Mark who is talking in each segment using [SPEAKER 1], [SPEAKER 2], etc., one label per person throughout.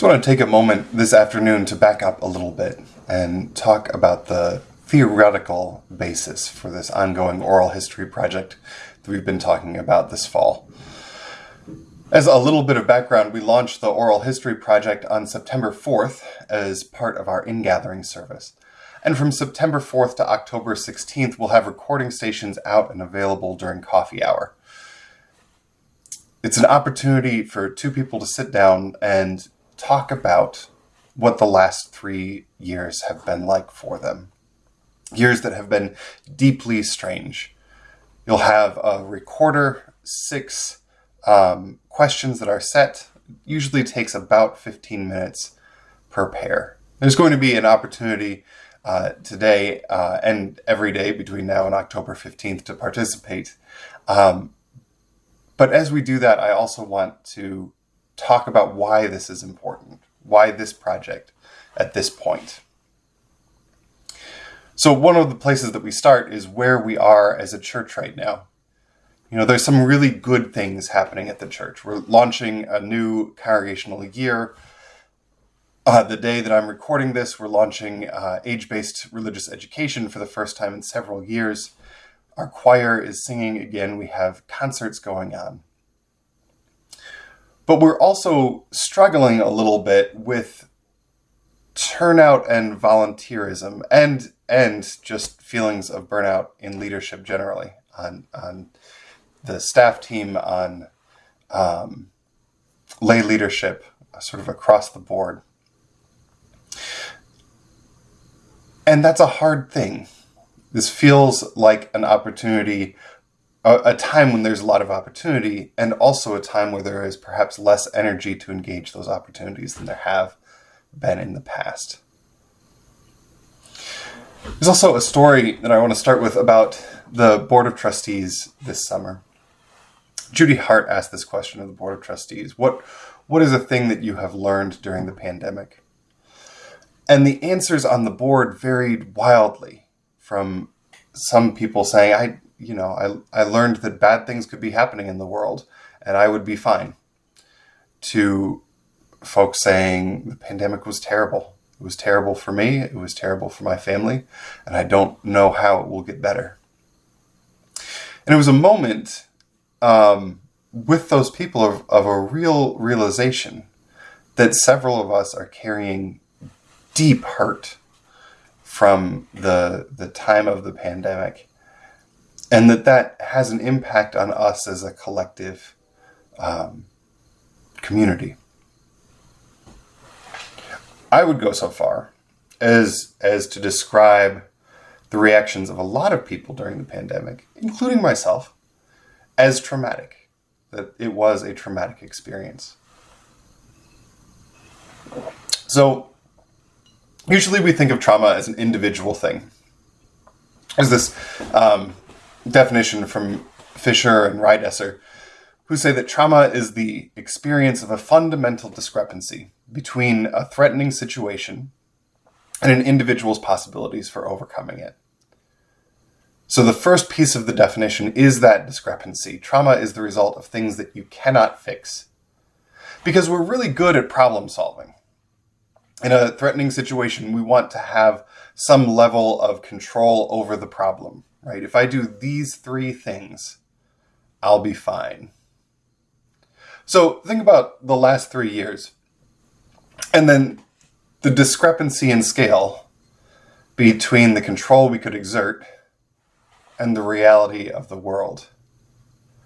[SPEAKER 1] So I want to take a moment this afternoon to back up a little bit and talk about the theoretical basis for this ongoing oral history project that we've been talking about this fall. As a little bit of background, we launched the Oral History Project on September 4th as part of our ingathering service. And from September 4th to October 16th, we'll have recording stations out and available during coffee hour. It's an opportunity for two people to sit down and talk about what the last three years have been like for them. Years that have been deeply strange. You'll have a recorder, six um, questions that are set. Usually takes about 15 minutes per pair. There's going to be an opportunity uh, today uh, and every day between now and October 15th to participate. Um, but as we do that, I also want to talk about why this is important, why this project at this point. So one of the places that we start is where we are as a church right now. You know, there's some really good things happening at the church. We're launching a new congregational year. Uh, the day that I'm recording this, we're launching uh, age-based religious education for the first time in several years. Our choir is singing again. We have concerts going on. But we're also struggling a little bit with turnout and volunteerism and and just feelings of burnout in leadership generally on, on the staff team, on um, lay leadership, sort of across the board. And that's a hard thing. This feels like an opportunity a, a time when there's a lot of opportunity and also a time where there is perhaps less energy to engage those opportunities than there have been in the past. There's also a story that I want to start with about the Board of Trustees this summer. Judy Hart asked this question of the Board of Trustees. What, what is a thing that you have learned during the pandemic? And the answers on the board varied wildly from some people saying, I, you know, I, I learned that bad things could be happening in the world and I would be fine. To folks saying the pandemic was terrible. It was terrible for me. It was terrible for my family. And I don't know how it will get better. And it was a moment um, with those people of, of a real realization that several of us are carrying deep hurt from the, the time of the pandemic and that that has an impact on us as a collective um, community. I would go so far as as to describe the reactions of a lot of people during the pandemic, including myself, as traumatic. That it was a traumatic experience. So usually we think of trauma as an individual thing. There's this um, definition from Fischer and Riedesser, who say that trauma is the experience of a fundamental discrepancy between a threatening situation and an individual's possibilities for overcoming it. So the first piece of the definition is that discrepancy. Trauma is the result of things that you cannot fix. Because we're really good at problem solving. In a threatening situation, we want to have some level of control over the problem right? If I do these three things, I'll be fine. So think about the last three years and then the discrepancy in scale between the control we could exert and the reality of the world.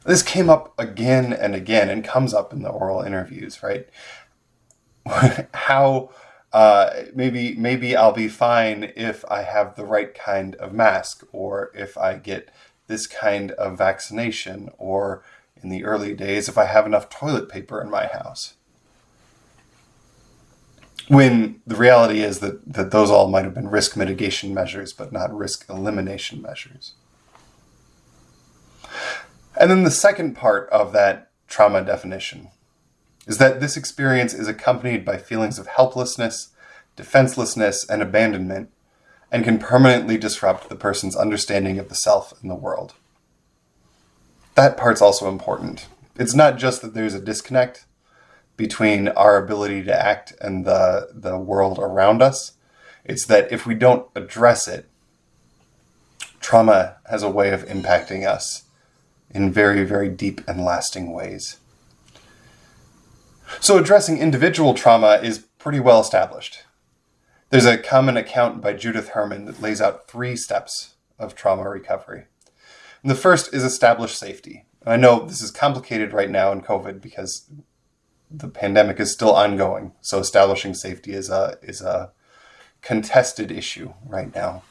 [SPEAKER 1] This came up again and again and comes up in the oral interviews, right? How uh, maybe maybe I'll be fine if I have the right kind of mask or if I get this kind of vaccination or in the early days if I have enough toilet paper in my house. When the reality is that, that those all might have been risk mitigation measures, but not risk elimination measures. And then the second part of that trauma definition is that this experience is accompanied by feelings of helplessness, defenselessness, and abandonment, and can permanently disrupt the person's understanding of the self and the world. That part's also important. It's not just that there's a disconnect, between our ability to act and the, the world around us. It's that if we don't address it, trauma has a way of impacting us in very, very deep and lasting ways. So addressing individual trauma is pretty well established. There's a common account by Judith Herman that lays out three steps of trauma recovery. And the first is establish safety. I know this is complicated right now in COVID because the pandemic is still ongoing. So establishing safety is a is a contested issue right now.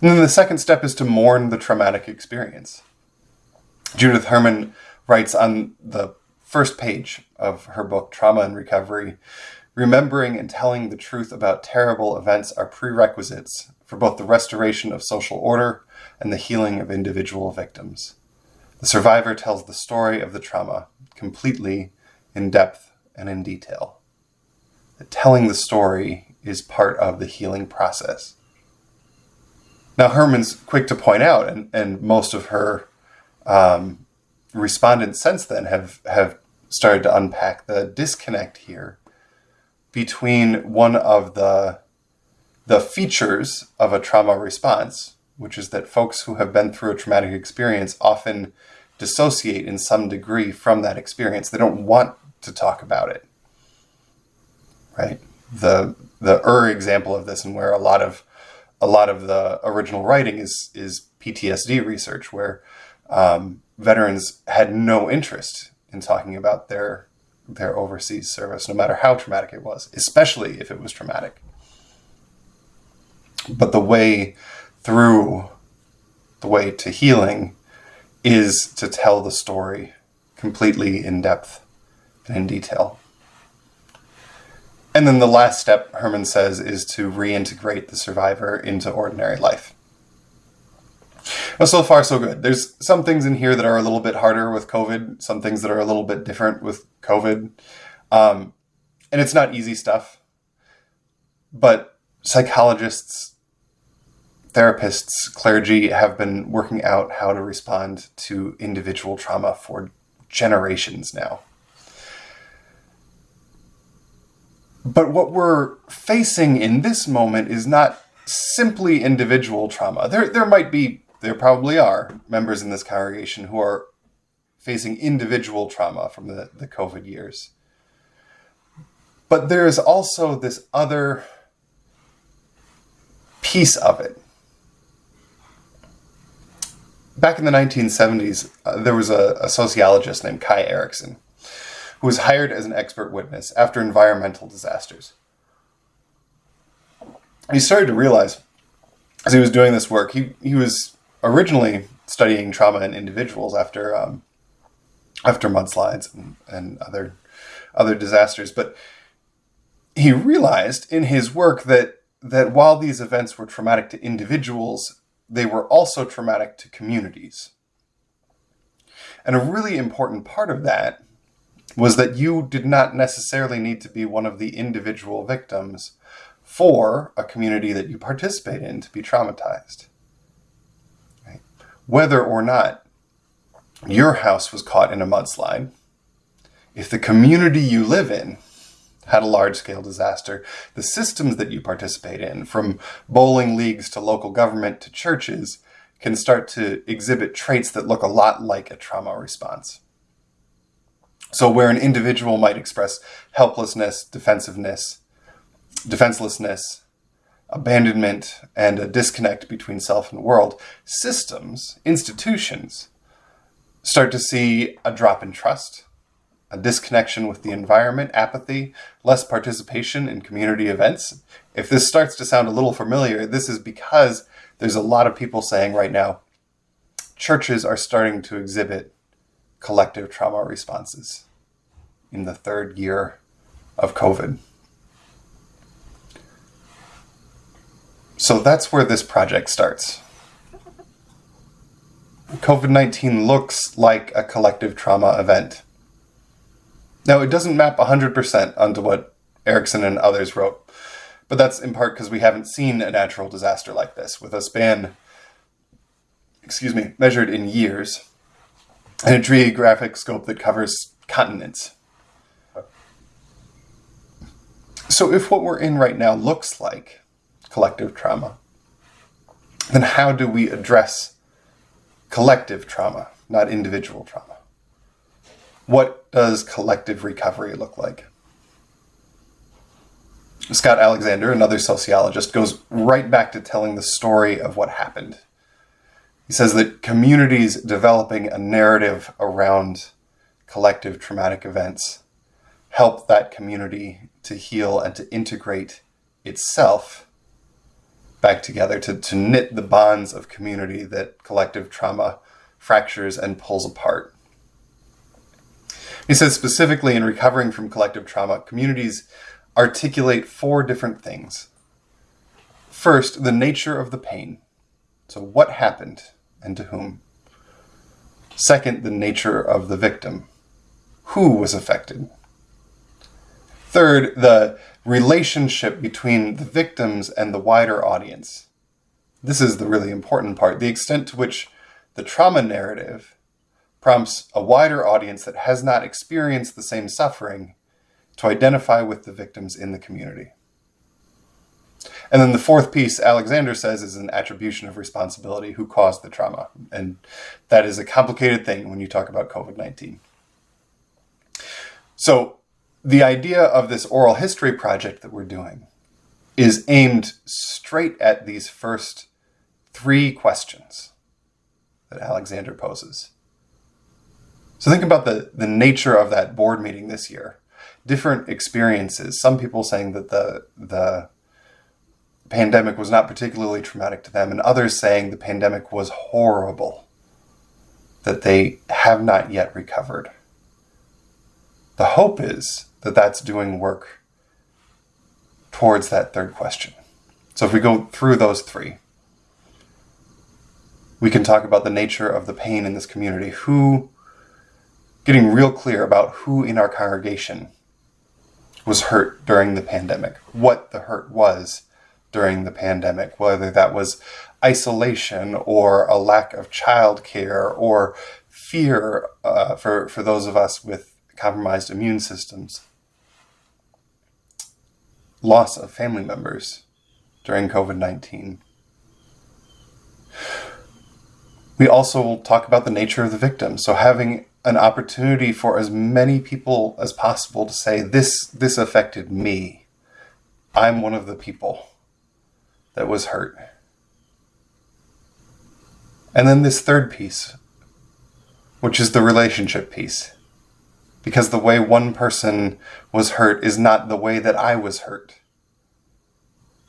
[SPEAKER 1] And then the second step is to mourn the traumatic experience. Judith Herman writes on the first page of her book, Trauma and Recovery, remembering and telling the truth about terrible events are prerequisites for both the restoration of social order and the healing of individual victims. The survivor tells the story of the trauma completely, in depth, and in detail. That telling the story is part of the healing process. Now, Herman's quick to point out, and, and most of her um, respondents since then have, have started to unpack the disconnect here between one of the, the features of a trauma response, which is that folks who have been through a traumatic experience often dissociate in some degree from that experience. They don't want to talk about it. Right? The the Ur example of this and where a lot of a lot of the original writing is is PTSD research where um, veterans had no interest in talking about their their overseas service, no matter how traumatic it was, especially if it was traumatic. But the way through the way to healing is to tell the story completely in depth and in detail. And then the last step, Herman says, is to reintegrate the survivor into ordinary life. Well, so far, so good. There's some things in here that are a little bit harder with COVID, some things that are a little bit different with COVID. Um, and it's not easy stuff. But psychologists therapists, clergy have been working out how to respond to individual trauma for generations now. But what we're facing in this moment is not simply individual trauma. There, there might be, there probably are members in this congregation who are facing individual trauma from the, the COVID years. But there is also this other piece of it back in the 1970s, uh, there was a, a, sociologist named Kai Erikson who was hired as an expert witness after environmental disasters. He started to realize, as he was doing this work, he, he was originally studying trauma in individuals after um, after mudslides and, and other other disasters, but he realized in his work that that while these events were traumatic to individuals, they were also traumatic to communities. And a really important part of that was that you did not necessarily need to be one of the individual victims for a community that you participate in to be traumatized. Whether or not your house was caught in a mudslide, if the community you live in had a large scale disaster, the systems that you participate in, from bowling leagues to local government to churches, can start to exhibit traits that look a lot like a trauma response. So where an individual might express helplessness, defensiveness, defenselessness, abandonment, and a disconnect between self and world, systems, institutions, start to see a drop in trust, a disconnection with the environment, apathy, less participation in community events. If this starts to sound a little familiar, this is because there's a lot of people saying right now, churches are starting to exhibit collective trauma responses in the third year of COVID. So that's where this project starts. COVID-19 looks like a collective trauma event. Now, it doesn't map 100% onto what Erikson and others wrote, but that's in part because we haven't seen a natural disaster like this with a span, excuse me, measured in years and a geographic scope that covers continents. So if what we're in right now looks like collective trauma, then how do we address collective trauma, not individual trauma? What does collective recovery look like? Scott Alexander, another sociologist, goes right back to telling the story of what happened. He says that communities developing a narrative around collective traumatic events help that community to heal and to integrate itself back together, to, to knit the bonds of community that collective trauma fractures and pulls apart. He says specifically in recovering from collective trauma, communities articulate four different things. First, the nature of the pain. So what happened and to whom? Second, the nature of the victim. Who was affected? Third, the relationship between the victims and the wider audience. This is the really important part. The extent to which the trauma narrative prompts a wider audience that has not experienced the same suffering to identify with the victims in the community. And then the fourth piece, Alexander says, is an attribution of responsibility who caused the trauma. And that is a complicated thing when you talk about COVID 19. So, the idea of this oral history project that we're doing is aimed straight at these first three questions that Alexander poses. So think about the, the nature of that board meeting this year different experiences. Some people saying that the the pandemic was not particularly traumatic to them, and others saying the pandemic was horrible, that they have not yet recovered. The hope is that that's doing work towards that third question. So if we go through those three, we can talk about the nature of the pain in this community, who, getting real clear about who in our congregation was hurt during the pandemic, what the hurt was during the pandemic, whether that was isolation or a lack of childcare or fear uh, for, for those of us with compromised immune systems, loss of family members during COVID 19. We also will talk about the nature of the victim. So, having an opportunity for as many people as possible to say this this affected me i'm one of the people that was hurt and then this third piece which is the relationship piece because the way one person was hurt is not the way that i was hurt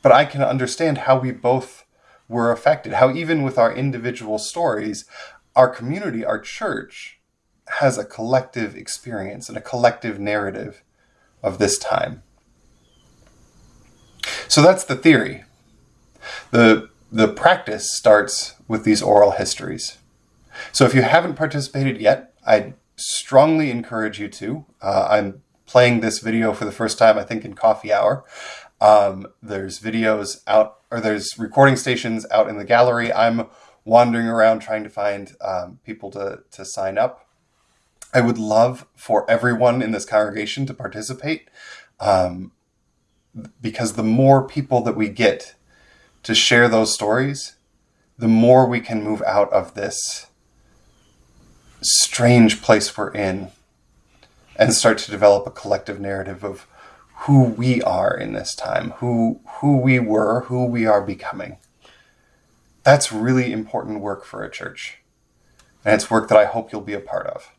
[SPEAKER 1] but i can understand how we both were affected how even with our individual stories our community our church has a collective experience and a collective narrative of this time. So that's the theory. The, the practice starts with these oral histories. So if you haven't participated yet, I strongly encourage you to. Uh, I'm playing this video for the first time, I think, in coffee hour. Um, there's videos out, or there's recording stations out in the gallery. I'm wandering around trying to find um, people to, to sign up. I would love for everyone in this congregation to participate um, because the more people that we get to share those stories, the more we can move out of this strange place we're in and start to develop a collective narrative of who we are in this time, who who we were, who we are becoming. That's really important work for a church. And it's work that I hope you'll be a part of.